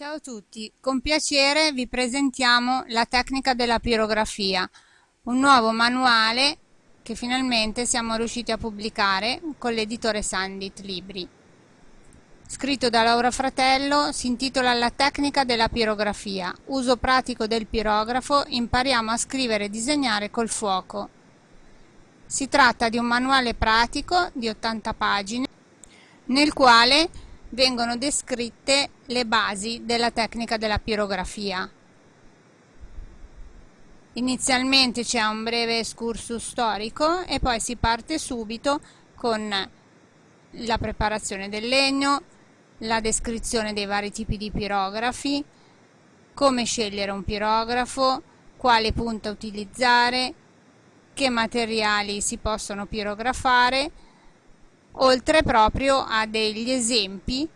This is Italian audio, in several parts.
Ciao a tutti, con piacere vi presentiamo la tecnica della pirografia, un nuovo manuale che finalmente siamo riusciti a pubblicare con l'editore Sandit Libri. Scritto da Laura Fratello, si intitola La tecnica della pirografia, uso pratico del pirografo, impariamo a scrivere e disegnare col fuoco. Si tratta di un manuale pratico di 80 pagine nel quale vengono descritte le basi della tecnica della pirografia. Inizialmente c'è un breve excursus storico e poi si parte subito con la preparazione del legno, la descrizione dei vari tipi di pirografi, come scegliere un pirografo, quale punta utilizzare, che materiali si possono pirografare, oltre proprio a degli esempi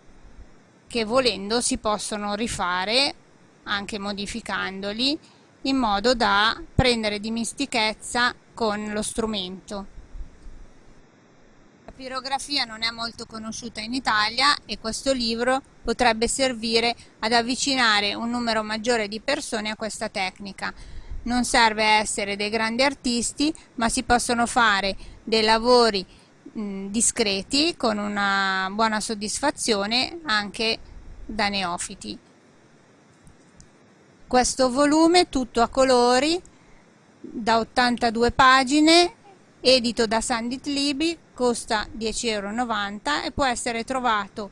che volendo si possono rifare anche modificandoli in modo da prendere dimistichezza con lo strumento. La pirografia non è molto conosciuta in Italia e questo libro potrebbe servire ad avvicinare un numero maggiore di persone a questa tecnica. Non serve essere dei grandi artisti, ma si possono fare dei lavori mh, discreti con una buona soddisfazione anche da neofiti. Questo volume tutto a colori da 82 pagine edito da Sandit Libi costa 10,90 euro e può essere trovato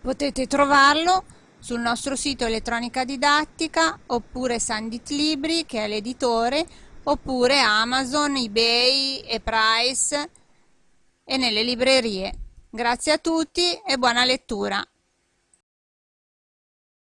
potete trovarlo sul nostro sito elettronica didattica oppure Sandit Libri che è l'editore oppure Amazon, eBay e Price e nelle librerie. Grazie a tutti e buona lettura.